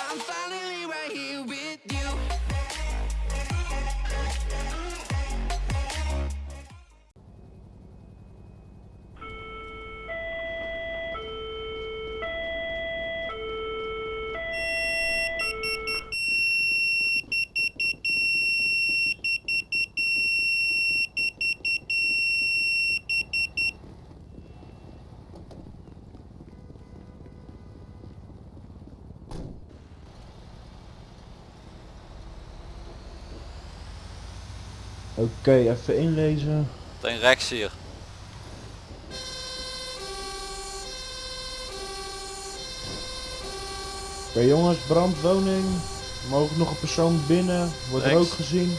I'm fine. Oké, even inlezen. Meteen rechts hier. Oké jongens, brandwoning. Mogelijk nog een persoon binnen. Wordt Rechts. rook gezien.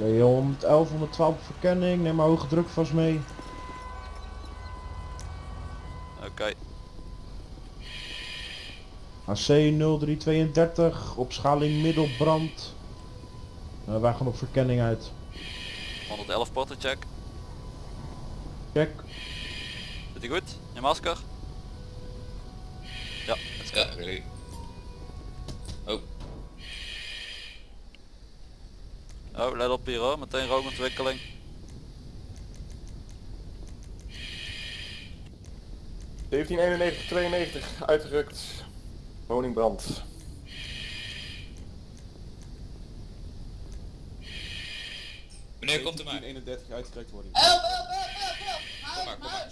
Oké, 111, 112 op verkenning. Neem maar hoge druk vast mee. Oké. AC 0332, opschaling middelbrand. Eh, wij gaan op verkenning uit. 111 portercheck. Check. Zit hij goed? Je masker? Ja, let's go. Ja, Oh, let op hier hoor, meteen rookontwikkeling. ...1791, 92, uitgerukt. Woningbrand. wanneer komt er maar? 31 uitgerukt worden. Kom maar, kom maar.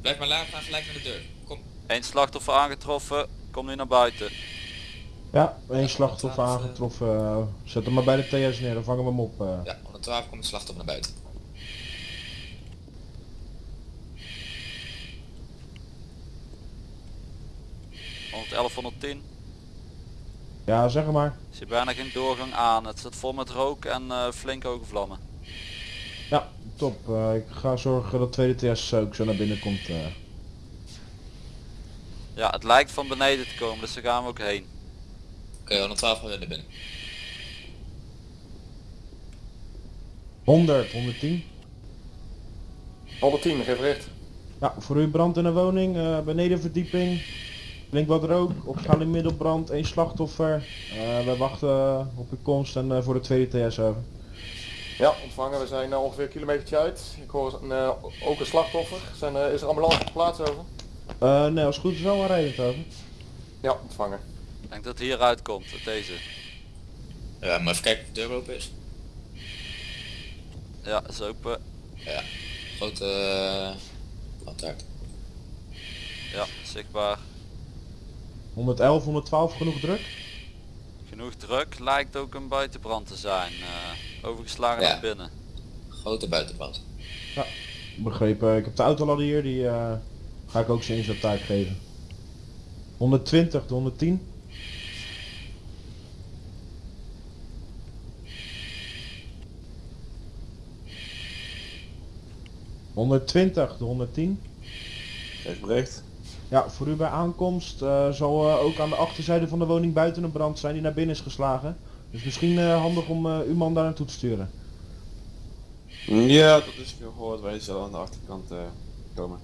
Blijf maar laag, ga gelijk naar de deur. Kom. Eén slachtoffer aangetroffen, kom nu naar buiten. Ja, één slachtoffer aangetroffen. eh, Zet hem maar bij de TS neer, dan vangen we hem op. eh. Ja, 112 komt het slachtoffer naar buiten. .111, 110. Ja, zeg maar. Ik zie bijna geen doorgang aan. Het zit vol met rook en eh, flink hoge vlammen. Ja, top. Eh, ik ga zorgen dat tweede TS ook zo naar binnen komt. eh. Ja, het lijkt van beneden te komen, dus daar gaan we ook heen. Oké, 112 gaan we naar binnen. 100, 110. 110, geef recht. Ja, voor u brand in een woning, eh, benedenverdieping. Blink wat rook, opschaling middelbrand, één slachtoffer. Eh, we wachten op uw komst en eh, voor de tweede TS over. Ja, ontvangen. We zijn eh, ongeveer een kilometertje uit. Ik hoor een, eh, ook een slachtoffer. Zijn, eh, is er ambulance op plaats over? Eh, nee, als het goed is wel aanrijdend over. Ja, ontvangen. Ik denk dat het hieruit komt, uit deze. Ja, maar even kijken of de deur open is. Ja, is open. Ja. Grote uh, brandhaard. Ja, zichtbaar. 111, 112 genoeg druk? Genoeg druk, lijkt ook een buitenbrand te zijn. eh, overgeslagen Ja. naar binnen. Grote buitenbrand. Begrepen. Ik heb de autoladder hier, die eh, ga ik ook zijn inzettaak geven. 120, de 110. ...120, de 110. Geef bericht. Ja, voor u bij aankomst eh, zal eh, ook aan de achterzijde van de woning buiten een brand zijn die naar binnen is geslagen. Dus misschien eh, handig om eh, uw man daar naartoe te sturen. Ja, dat is gehoord. Wij zullen aan de achterkant eh, komen.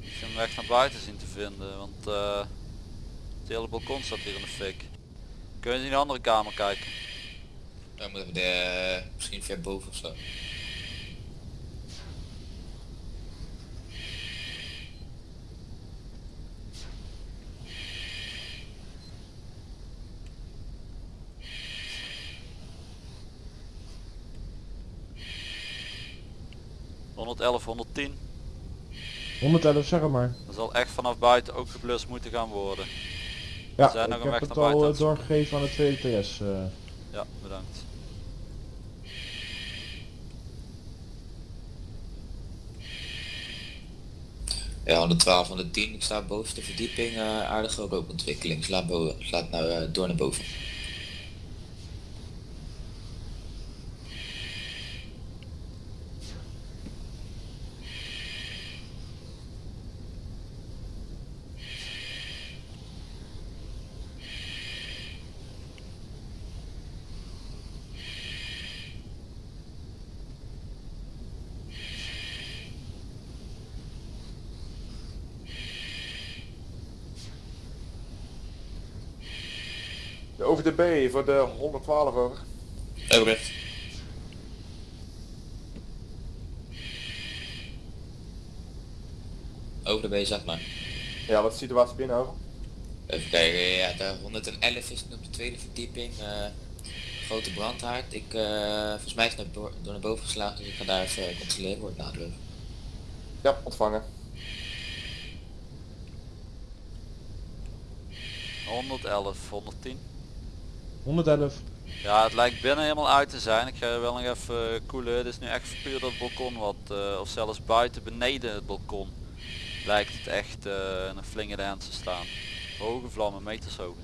Ik vind hem weg naar buiten zien te vinden, want eh, het hele balkon staat hier in de fik. Kun je in de andere kamer kijken? Dan moeten we de, misschien ver boven of zo. .111, 110. 111, zeg het maar. Er zal echt vanaf buiten ook geblust moeten gaan worden. Ja, zijn nog ik een heb weg het naar buiten al eh, doorgegeven aan de tweede TS. eh. Ja, bedankt. Ja, 112, 110. Ik sta bovenste verdieping. eh aardige rookontwikkeling. Slaat, slaat nou door naar boven. De OVDB voor de 112 over. Overrecht. Over de B, zeg maar. Ja, wat is de situatie binnen over? Even kijken, ja, de 111 is nu op de tweede verdieping. eh, grote brandhaard. Ik, eh, volgens mij is het door naar boven geslagen, dus ik ga daar even controleren, wordt nadrukken. Ja, ontvangen. 111, 110. 111. Ja, het lijkt binnen helemaal uit te zijn. Ik ga je wel nog even eh, koelen. Het is nu echt puur dat balkon wat, eh, of zelfs buiten beneden het balkon, lijkt het echt eh, een flinke hand te staan. Hoge vlammen, meters hoog.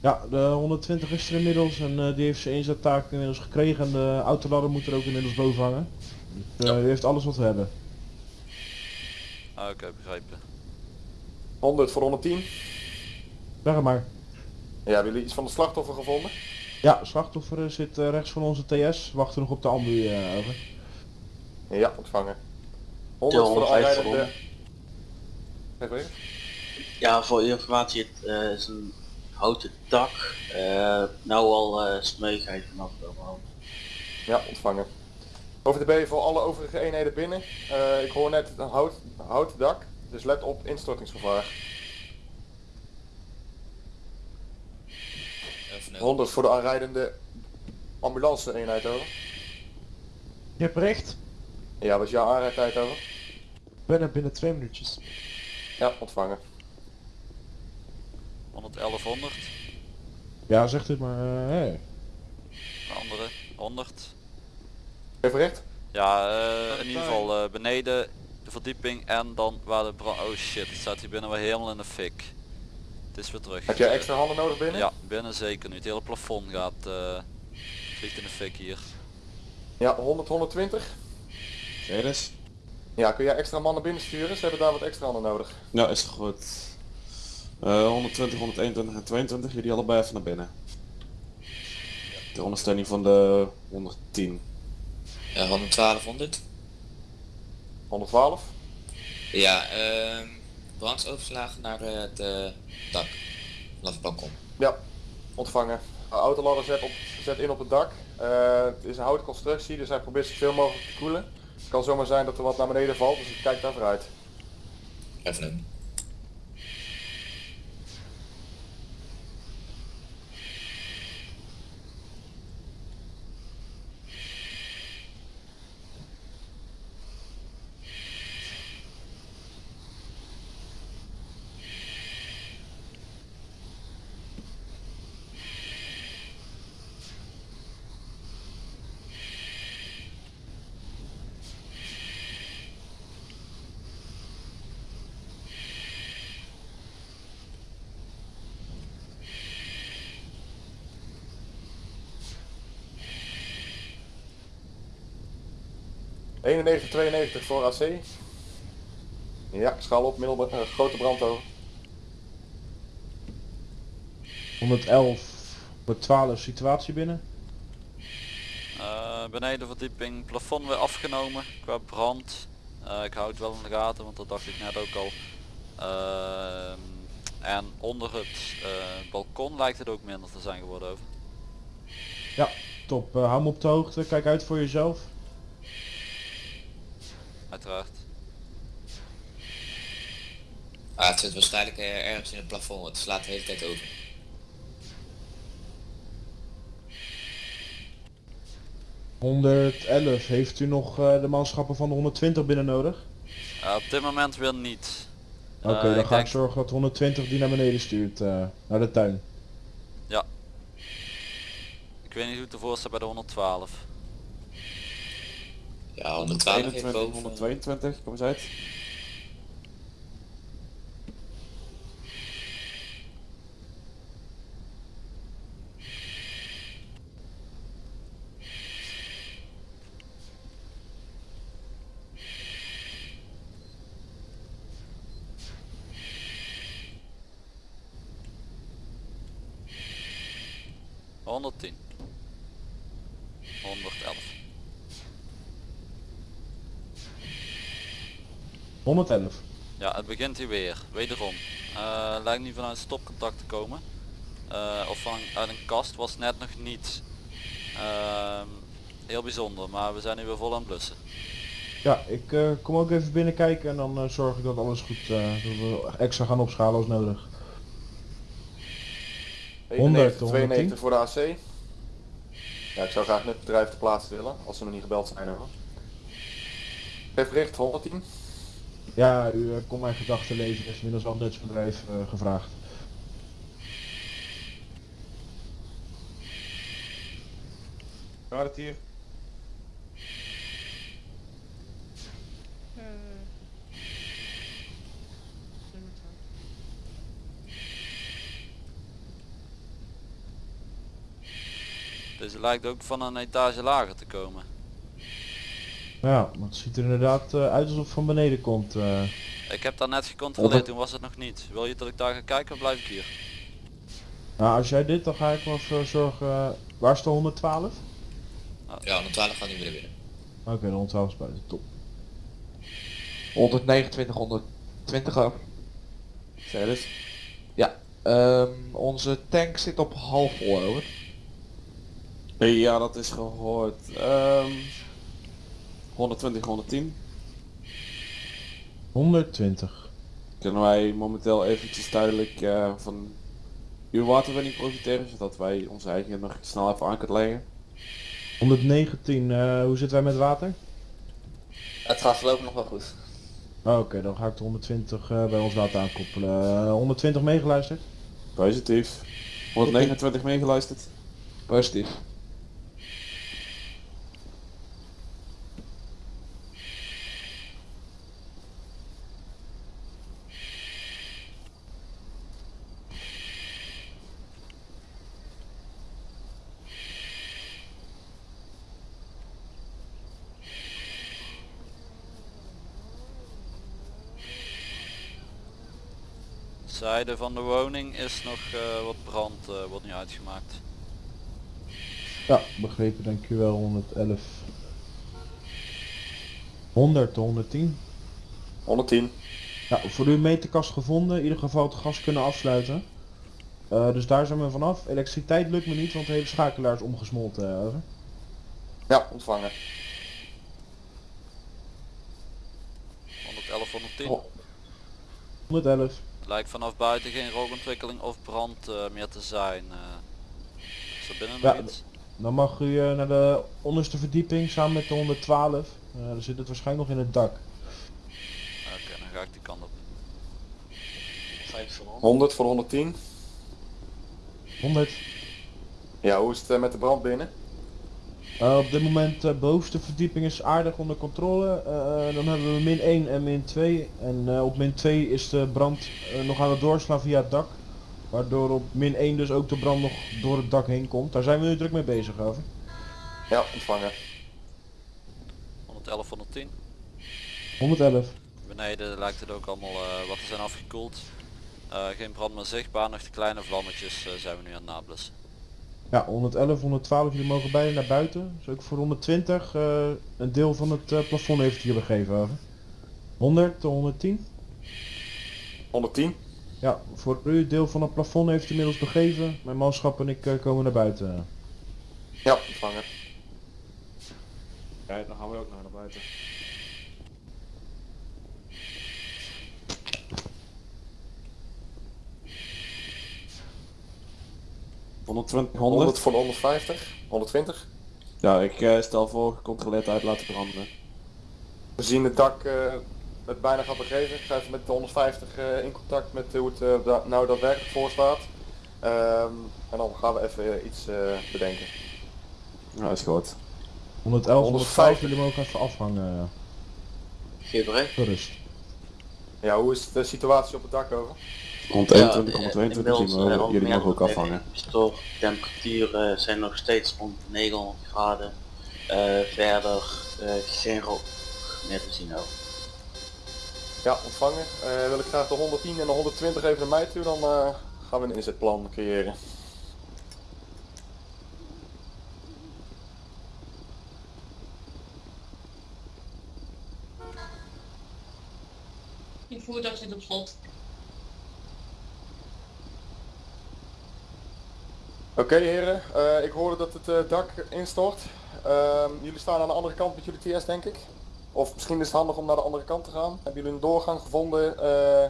Ja, de 120 is er inmiddels en eh, die heeft zijn inzettaak inmiddels gekregen en de autoladder moet er ook inmiddels boven hangen. Dus, eh, die heeft alles wat we hebben. Ah, Oké, begrepen. 100 voor 110. Zeg het maar. Ja, hebben jullie iets van de slachtoffer gevonden? Ja, slachtoffer eh, zit eh, rechts van onze TS. Wachten nog op de ambu eh, over. Ja, ontvangen. 100 voor de 105 aanrijdende... recht. Ja, voor informatie, het eh, is een houten dak. eh nou al eh smeugheid vanaf de overhand. Ja, ontvangen. OVDB voor alle overige eenheden binnen. Eh, ik hoor net een hout, houten dak, dus let op instortingsgevaar. Even een 100 voor de aanrijdende ambulance eenheid over. Je hebt recht. Ja, wat is jouw aanrijdtijd over? Ben er binnen twee minuutjes. Ja, ontvangen. 111, 100. Ja, zegt het maar. eh, hey. De andere, 100. Geef recht. Ja, eh, in ieder geval eh, beneden de verdieping en dan waar de brand... Oh shit, het staat hier binnen wel helemaal in de fik. Het is weer terug. Heb jij extra handen nodig binnen? Ja, binnen zeker nu. Het hele plafond gaat... eh vliegt in de fik hier. Ja, 100, 120. Ceres? Ja, kun jij extra mannen binnen sturen? Ze hebben daar wat extra handen nodig. Ja, is goed. Eh 120, 121 en 22, jullie allebei even naar binnen. De ondersteuning van de 110. Ja, 11200. 112. Ja, ehm brandsoverslagen naar het eh, dak. Vanaf het balkon. Ja, ontvangen. De autoladder zet, op, zet in op het dak. Eh, het is een houten constructie, dus hij probeert zoveel mogelijk te koelen. Het kan zomaar zijn dat er wat naar beneden valt, dus ik kijk daar vooruit. Even een. ...91, 92 voor AC. Ja, schaal op, middel, eh, grote brand over. 111, 112 situatie binnen. Eh, beneden verdieping, plafond weer afgenomen qua brand. Eh, ik hou het wel in de gaten, want dat dacht ik net ook al. Ehm, en onder het eh, balkon lijkt het ook minder te zijn geworden over. Top, eh, hou me op de hoogte, kijk uit voor jezelf. Uiteraard. Ah, het zit waarschijnlijk eh, ergens in het plafond. Het slaat de hele tijd over. ...111, heeft u nog eh, de manschappen van de 120 binnen nodig? Eh, op dit moment weer niet. Oké, Eh, dan ik ga denk- ik zorgen dat 120 die naar beneden stuurt, eh, naar de tuin. Ik weet niet hoe het ervoor staat bij de 112. Ja, 112 heeft 121, boven. 122, kom eens uit. Honderdtien. 111. 111. Ja, het begint hier weer. Wederom. Eh, lijkt niet vanuit stopcontact te komen. Eh, of van uit een kast was net nog niet. Ehm, heel bijzonder, maar we zijn nu weer vol aan het blussen. Ja, ik eh, kom ook even binnenkijken en dan zorg ik dat alles goed, eh, dat we extra gaan opschalen als nodig. 91, 100, 92 voor de AC. Ja, ik zou graag met het bedrijf te plaatsen willen, als ze nog niet gebeld zijn hoor. Geef bericht, 110. Ja, u eh, kon mijn gedachten lezen, er is inmiddels al een Duits bedrijf eh, gevraagd. Gaat het hier? Deze lijkt ook van een etage lager te komen. Ja, maar het ziet er inderdaad eh, uit alsof het van beneden komt. eh. Ik heb daar net gecontroleerd, toen was het nog niet. Wil je dat ik daar ga kijken of blijf ik hier? Nou, als jij dit, dan ga ik wel voor zorgen... eh, waar is de 112? Ja, 112 gaat niet meer binnen. Oké, de 112 is buiten, top. 129, 120 over. Zeg eens. Ehm, onze tank zit op half vol over. Ja, dat is gehoord. Ehm 120, 110. 120. Kunnen wij momenteel eventjes duidelijk eh, van uw waterwinning profiteren, zodat wij onze eigen nog snel even aan kunnen leggen. 119, eh, hoe zitten wij met water? Het gaat voorlopig nog wel goed. Oh, Oké, dan ga ik de 120 eh, bij ons water aankoppelen. Eh, 120 meegeluisterd? Positief. 129 meegeluisterd. Positief. Zijde van de woning is nog eh, wat brand, eh, wordt nu uitgemaakt. Ja, begrepen, dankjewel. 111. 100, 110. 110. Ja, voor uw meterkast gevonden, in ieder geval het gas kunnen afsluiten. Eh, dus daar zijn we vanaf. Elektriciteit lukt me niet, want de hele schakelaar is omgesmolten. eh, over. Ja, ontvangen. 111, 110. Oh. 111. Lijkt vanaf buiten geen rookontwikkeling of brand eh, meer te zijn. eh. is er binnen Ja, nog iets? Dan mag u eh, naar de onderste verdieping samen met de 112. Eh dan zit het waarschijnlijk nog in het dak. Oké, dan ga ik die kant op. 5 voor 100. 100 voor de 110. 100. Ja, hoe is het met de brand binnen? Eh, op dit moment de bovenste verdieping is aardig onder controle. Eh, dan hebben we min 1 en min 2. En eh, op min 2 is de brand eh, nog aan het doorslaan via het dak. Waardoor op min 1 dus ook de brand nog door het dak heen komt. Daar zijn we nu druk mee bezig over. Ja, ontvangen. 111, 110. 111. Beneden lijkt het ook allemaal eh, wat te zijn afgekoeld. Eh, geen brand meer zichtbaar, nog de kleine vlammetjes eh, zijn we nu aan het nablussen. Ja, 111, 112, jullie mogen beide naar buiten. Dus ook voor 120, eh, een deel van het eh, plafond heeft hier begeven over. 100 tot 110. 110. Ja, voor u, deel van het plafond heeft inmiddels begeven. Mijn manschap en ik eh, komen naar buiten. Ja, ontvangen. Ja, dan gaan we ook naar buiten. ...120, 100 100. voor de 150. 120. Ja, ik eh, stel voor gecontroleerd uit laten branden. We zien het dak eh, het bijna gaat begeven. Ik ga even met de 150 eh, in contact met hoe het da- nou daadwerkelijk voor staat. Ehm, en dan gaan we even iets eh, bedenken. Ja, is goed. 111, 112, 150. jullie mogen even afhangen. Geef. Gerust. Ja, hoe is de situatie op het dak over? Rond Ja, 21, eh, 122 zien we, eh, jullie mogen ook algemeen afvangen. Store temperaturen zijn nog steeds rond 900 graden. Eh, verder eh, geen rook meer te zien ook. Ja, ontvangen. Eh, wil ik graag de 110 en de 120 even naar mij toe, dan eh, gaan we een inzetplan creëren. Je voertuig zit op slot. Oké heren, Eh, ik hoorde dat het eh, dak instort. Ehm, jullie staan aan de andere kant met jullie TS denk ik. Of misschien is het handig om naar de andere kant te gaan. Hebben jullie een doorgang gevonden eh,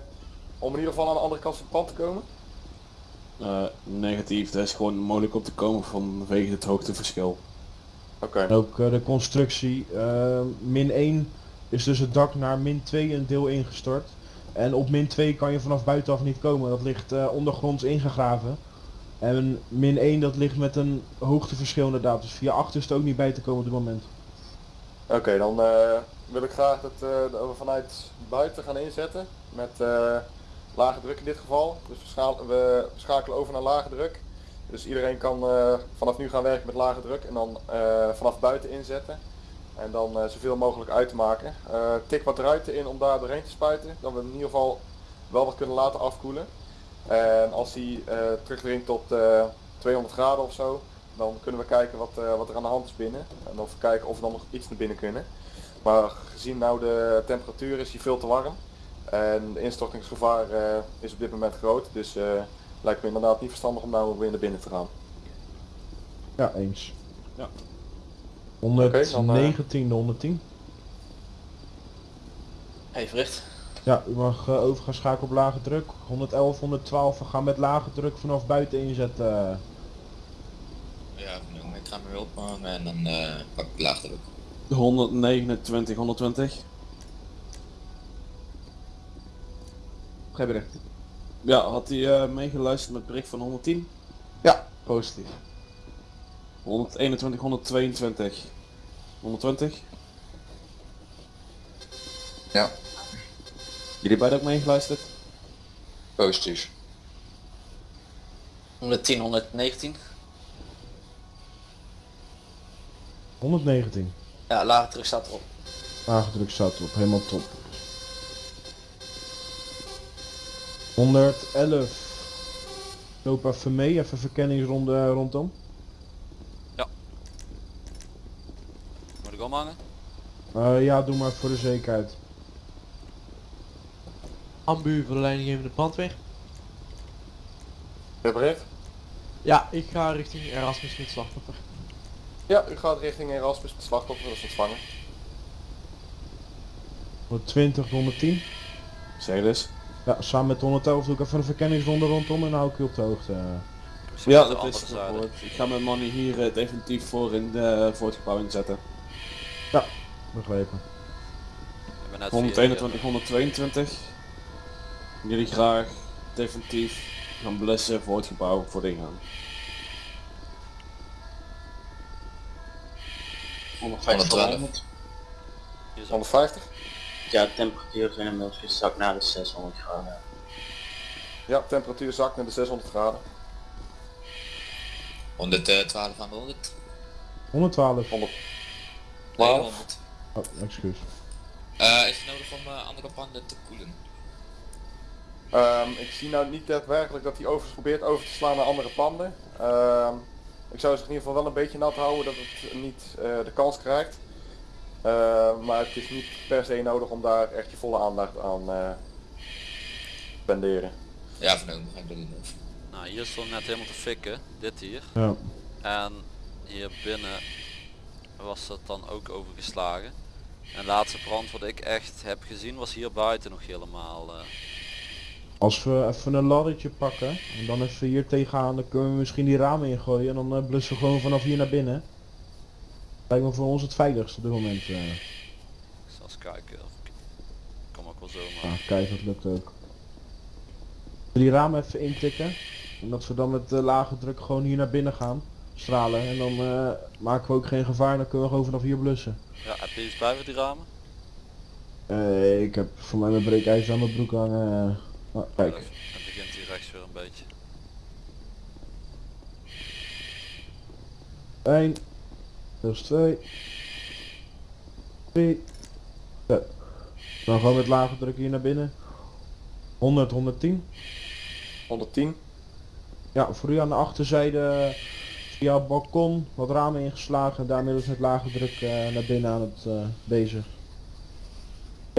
om in ieder geval aan de andere kant van het pand te komen? Eh, negatief, dat is gewoon mogelijk om te komen vanwege het hoogteverschil. Oké. En ook de constructie. eh, min 1 is dus het dak naar min 2 een deel ingestort. En op min 2 kan je vanaf buitenaf niet komen. Dat ligt eh, ondergronds ingegraven. En min 1 dat ligt met een hoogteverschil inderdaad. Dus via 8 is het ook niet bij te komen op dit moment. Oké, dan eh, wil ik graag dat, eh, we vanuit buiten gaan inzetten met eh, lage druk in dit geval. Dus we, schakelen over naar lage druk. Dus iedereen kan vanaf nu gaan werken met lage druk en dan vanaf buiten inzetten. En dan zoveel mogelijk uit te maken. Tik wat ruiten in om daar doorheen te spuiten. Dat we in ieder geval wel wat kunnen laten afkoelen. En als die eh terugdringt tot eh, 200 graden of zo, dan kunnen we kijken wat, eh, wat er aan de hand is binnen. En dan kijken of we dan nog iets naar binnen kunnen. Maar gezien nou de temperatuur is die veel te warm. En de instortingsgevaar eh, is op dit moment groot. Dus eh lijkt me inderdaad niet verstandig om nou weer naar binnen te gaan. Ja, eens. Ja. 119, de 110. Even recht. Ja, u mag eh, over gaan schakelen op lage druk. 111, 112, we gaan met lage druk vanaf buiten inzetten. Ja, ik ga me weer ophangen en dan eh, pak ik laag druk. 129, 120. Geen bericht. Ja, had hij eh, meegeluisterd met bericht van 110? Ja, positief. 121, 122. 120? Ja. Jullie beiden ook meegeluisterd? Positief. 110, 119. 119. Ja, lage druk staat erop. Lage druk staat erop, helemaal top. 111. Loop even mee, even verkenningsronde rondom. Ja. ik omhangen? Eh, ja, doe maar voor de zekerheid. Ambu voor de leidinggevende brandweer. Repareerd? Ja, ik ga richting Erasmus met slachtoffer. Ja, u gaat richting Erasmus met slachtoffer, dat is ontvangen. 120, 110. Zeg dus. Ja, samen met 111 doe ik even een verkenningsronde rondom en dan hou ik u op de hoogte. Misschien Ja, dat is gehoord. Ik ga mijn money hier eh, definitief voor in de, voor het gebouw inzetten. Begrepen. Ben net 121, 122. Jullie graag definitief gaan blussen voor het gebouw, voor de ingang. 150 112. 100. Hier zo. 150? Ja, de temperatuur zijn inmiddels gezakt naar de 600 graden. Ja, temperatuur zakt naar de 600 graden. 112 aan de 100. 112. 100. Nee, 12. 100. Oh, excuus. Eh, is het nodig om eh, andere panden te koelen? Ehm, ik zie nou niet daadwerkelijk dat hij over probeert over te slaan naar andere panden. Ehm, ik zou zich in ieder geval wel een beetje nat houden dat het niet eh, de kans krijgt. Ehm, maar het is niet per se nodig om daar echt je volle aandacht aan eh te spenderen. Ja, vernomen, ga ik dat doen. Of. Nou, hier stond net helemaal te fikken. Dit hier. Ja. En hier binnen was dat dan ook overgeslagen. En de laatste brand wat ik echt heb gezien was hier buiten nog helemaal. eh, Als we even een laddertje pakken en dan even hier tegenaan, dan kunnen we misschien die ramen ingooien en dan eh, blussen we gewoon vanaf hier naar binnen. Lijkt me voor ons het veiligst op dit moment. eh. ik zal eens kijken. Of ik... Kom ook wel zo maar. Ja, kijk, dat lukt ook. Die ramen even intikken. En dat we dan met eh, lage druk gewoon hier naar binnen gaan. Stralen. En dan eh, maken we ook geen gevaar. Dan kunnen we gewoon vanaf hier blussen. Ja, heb je iets bij voor die ramen? Eh, ik heb voor mij mijn breekijzer aan mijn broek hangen. Eh. Ah, kijk. Het begint hier rechts weer een beetje. 1. Dat is 2. 3. Ja. Dan gewoon met lage druk hier naar binnen. 100, 110. 110. Ja, voor u aan de achterzijde via het balkon wat ramen ingeslagen. Daar middels met lage druk eh, naar binnen aan het eh, bezig.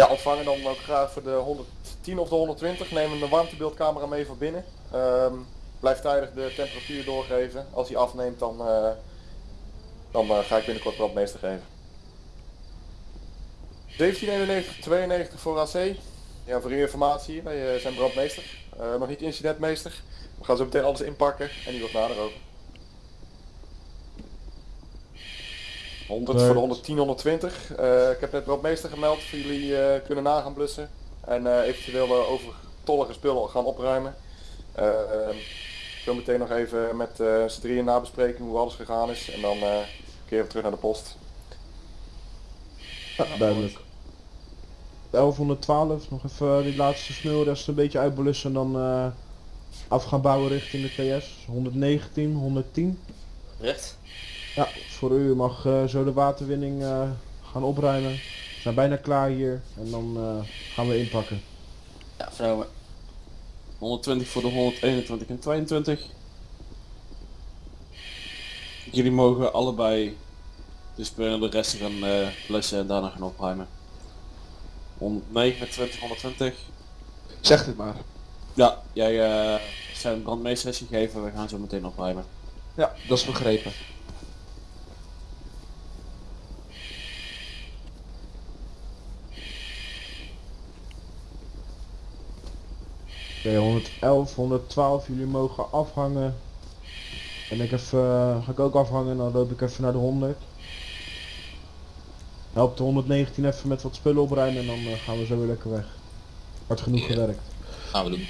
Ja, ontvangen dan ook graag voor de 110 of de 120. Neem een warmtebeeldcamera mee van binnen. Ehm, blijf tijdig de temperatuur doorgeven. Als hij afneemt dan, eh, dan eh, ga ik binnenkort brandmeester geven. 1791 92 voor AC. Ja, voor uw informatie, wij eh, zijn brandmeester. Nog niet incidentmeester. We gaan zo meteen alles inpakken en die wordt nader over. 100 voor de 110, 120. Eh, ik heb net brandmeester gemeld voor jullie eh, kunnen nagaan blussen. En eh, eventueel de overtollige spullen gaan opruimen. Eh, ehm, zo meteen nog even met eh z'n drieën nabespreken hoe alles gegaan is. En dan eh keren we terug naar de post. Ja, duidelijk. 1112, nog even die laatste smulrest een beetje uitblussen en dan eh, af gaan bouwen richting de TS. 119, 110. Recht. Ja, voor u mag eh, zo de waterwinning eh, gaan opruimen. We zijn bijna klaar hier en dan eh, gaan we inpakken. Ja, vernomen. 120 voor de 121 en 22. Jullie mogen allebei de spullen de rest gaan eh blussen en daarna gaan opruimen. 129, 120. Zeg het maar. Ja, jij eh zijn een brandmeestersessie gegeven, we gaan zo meteen opruimen. Ja, dat is begrepen. Oké, 111, 112, jullie mogen afhangen. En ik even, eh, ga ik ook afhangen, dan loop ik even naar de 100. Help de 119 even met wat spullen opruimen en dan eh, gaan we zo weer lekker weg. Hard genoeg gewerkt. Gaan we doen.